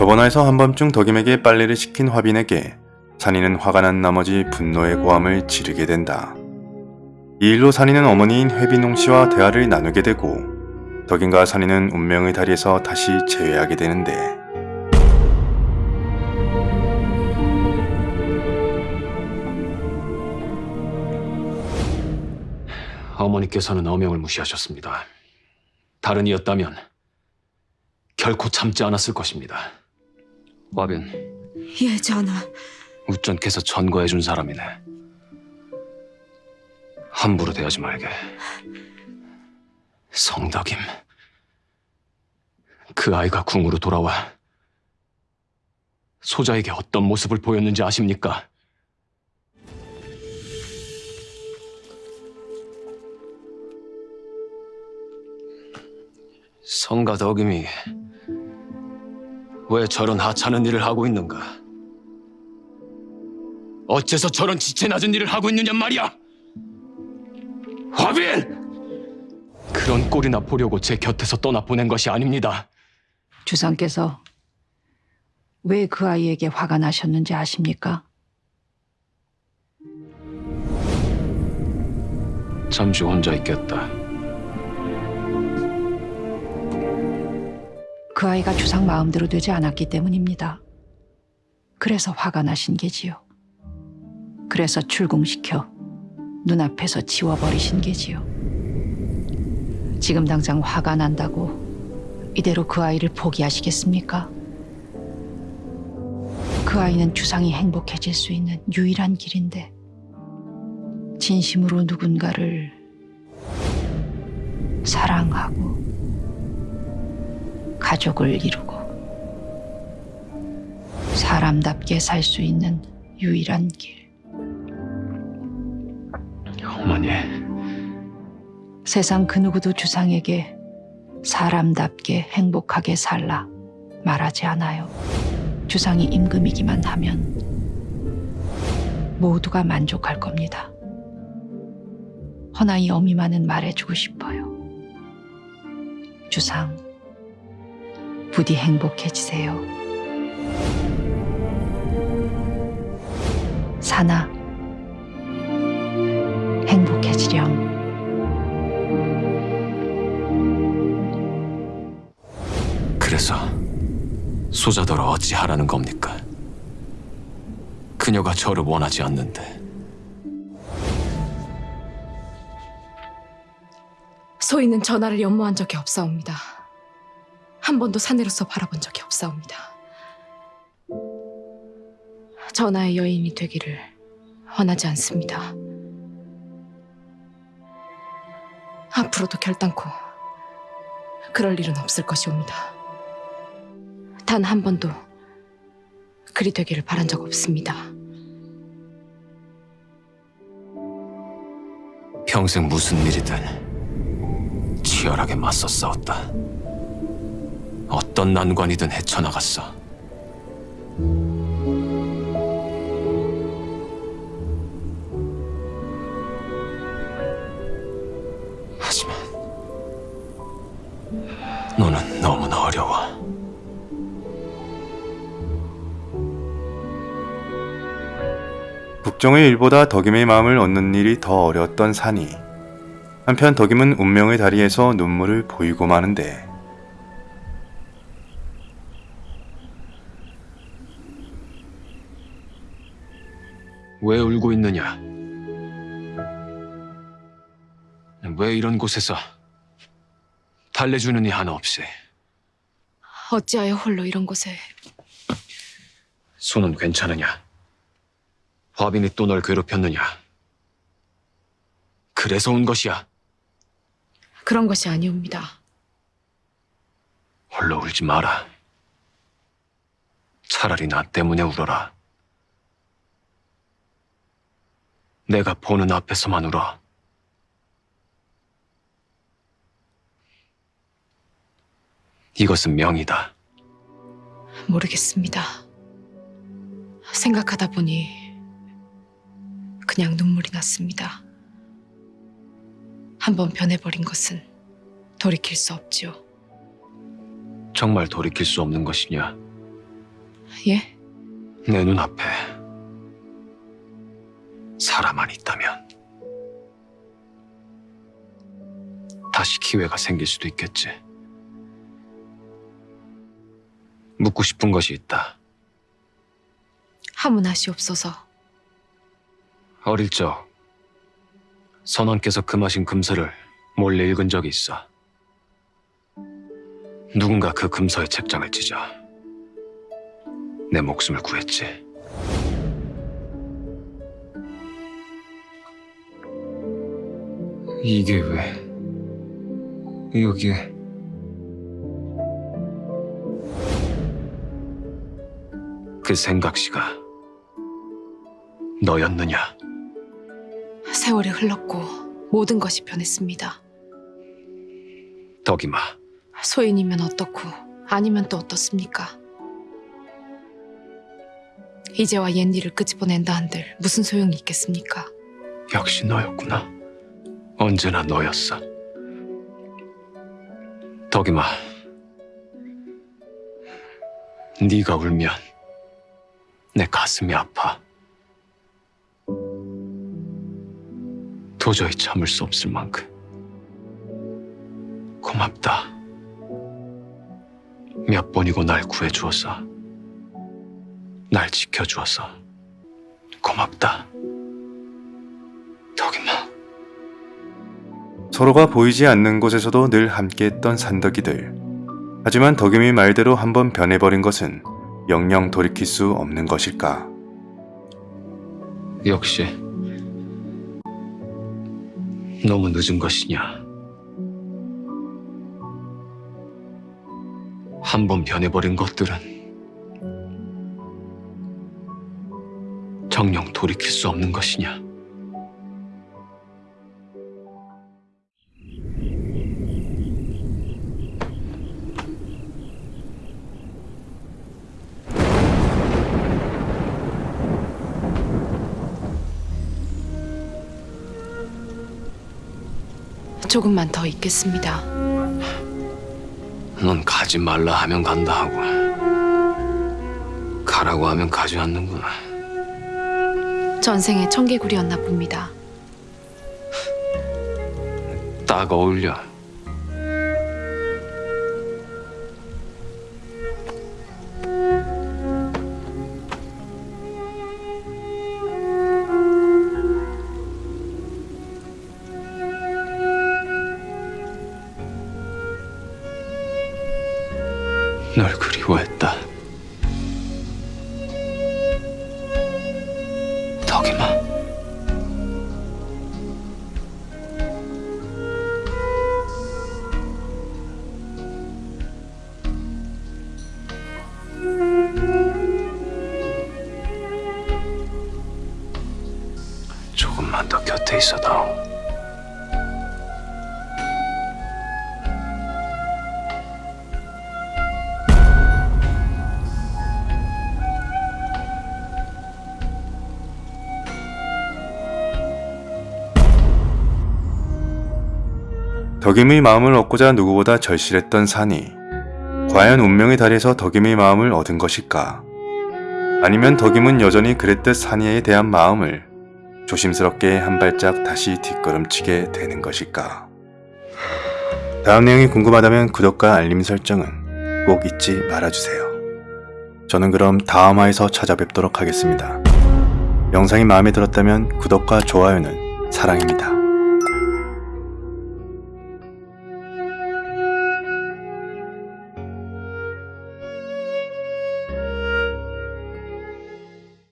저번화에서 한밤중 덕임에게 빨래를 시킨 화빈에게 산이는 화가 난 나머지 분노의 고함을 지르게 된다. 이 일로 산이는 어머니인 회빈홍 씨와 대화를 나누게 되고 덕임과 산이는 운명의 다리에서 다시 재회하게 되는데 어머니께서는 어명을 무시하셨습니다. 다른 이였다면 결코 참지 않았을 것입니다. 와빈, 예, 전하. 우전께서 전거해준 사람이네. 함부로 대하지 말게. 성덕임. 그 아이가 궁으로 돌아와 소자에게 어떤 모습을 보였는지 아십니까? 성가 덕임이 왜 저런 하찮은 일을 하고 있는가? 어째서 저런 지체 낮은 일을 하고 있느냐 말이야! 화빈! 그런 꼴이나 보려고 제 곁에서 떠나 보낸 것이 아닙니다. 주상께서 왜 그 아이에게 화가 나셨는지 아십니까? 잠시 혼자 있겠다. 그 아이가 주상 마음대로 되지 않았기 때문입니다. 그래서 화가 나신 게지요. 그래서 출궁시켜 눈앞에서 지워버리신 게지요. 지금 당장 화가 난다고 이대로 그 아이를 포기하시겠습니까? 그 아이는 주상이 행복해질 수 있는 유일한 길인데 진심으로 누군가를 사랑하고 가족을 이루고 사람답게 살 수 있는 유일한 길. 어머니, 세상 그 누구도 주상에게 사람답게 행복하게 살라 말하지 않아요. 주상이 임금이기만 하면 모두가 만족할 겁니다. 허나 이 어미만은 말해주고 싶어요. 주상, 부디 행복해지세요. 사나, 행복해지렴. 그래서 소자더러 어찌하라는 겁니까? 그녀가 저를 원하지 않는데 소인은 전하를 연모한 적이 없사옵니다. 한 번도 사내로서 바라본 적이 없사옵니다. 전하의 여인이 되기를 원하지 않습니다. 앞으로도 결단코 그럴 일은 없을 것이옵니다. 단 한 번도 그리 되기를 바란 적 없습니다. 평생 무슨 일이든 치열하게 맞서 싸웠다. 어떤 난관이든 헤쳐나갔어. 하지만 너는 너무나 어려워. 북정의 일보다 덕임의 마음을 얻는 일이 더 어려웠던 산이 한편 덕임은 운명의 다리에서 눈물을 보이고 마는데 왜 울고 있느냐? 왜 이런 곳에서 달래주는 이 하나 없이 어찌하여 홀로 이런 곳에 손은 괜찮으냐? 화빈이 또 널 괴롭혔느냐? 그래서 온 것이야. 그런 것이 아니옵니다. 홀로 울지 마라. 차라리 나 때문에 울어라. 내가 보는 앞에서만 울어. 이것은 명이다. 모르겠습니다. 생각하다 보니 그냥 눈물이 났습니다. 한번 변해버린 것은 돌이킬 수 없지요. 정말 돌이킬 수 없는 것이냐? 예? 내 눈앞에 사람만 있다면 다시 기회가 생길 수도 있겠지. 묻고 싶은 것이 있다. 하문하시옵소서. 어릴 적 선원께서 금하신 금서를 몰래 읽은 적이 있어. 누군가 그 금서의 책장을 찢어 내 목숨을 구했지. 이게 왜 여기에? 그 생각시가 너였느냐? 세월이 흘렀고 모든 것이 변했습니다. 덕이마. 소인이면 어떻고 아니면 또 어떻습니까? 이제와 옛일을 끄집어낸다 한들 무슨 소용이 있겠습니까? 역시 너였구나. 언제나 너였어. 덕이마. 네가 울면 내 가슴이 아파. 도저히 참을 수 없을 만큼. 고맙다. 몇 번이고 날 구해주어서. 날 지켜주어서. 고맙다. 덕이마. 서로가 보이지 않는 곳에서도 늘 함께했던 산더기들. 하지만 덕임이 말대로 한번 변해버린 것은 영영 돌이킬 수 없는 것일까? 역시 너무 늦은 것이냐. 한 번 변해버린 것들은 정령 돌이킬 수 없는 것이냐. 조금만 더 있겠습니다. 넌 가지 말라 하면 간다 하고 가라고 하면 가지 않는구나. 전생의 청개구리였나 봅니다. 딱 어울려. 널 그리워했다. 덕이마. 조금만 더 곁에 있어다오. 덕임의 마음을 얻고자 누구보다 절실했던 산이 과연 운명의 달에서 덕임의 마음을 얻은 것일까? 아니면 덕임은 여전히 그랬듯 산이에 대한 마음을 조심스럽게 한 발짝 다시 뒷걸음치게 되는 것일까? 다음 내용이 궁금하다면 구독과 알림 설정은 꼭 잊지 말아주세요. 저는 그럼 다음화에서 찾아뵙도록 하겠습니다. 영상이 마음에 들었다면 구독과 좋아요는 사랑입니다.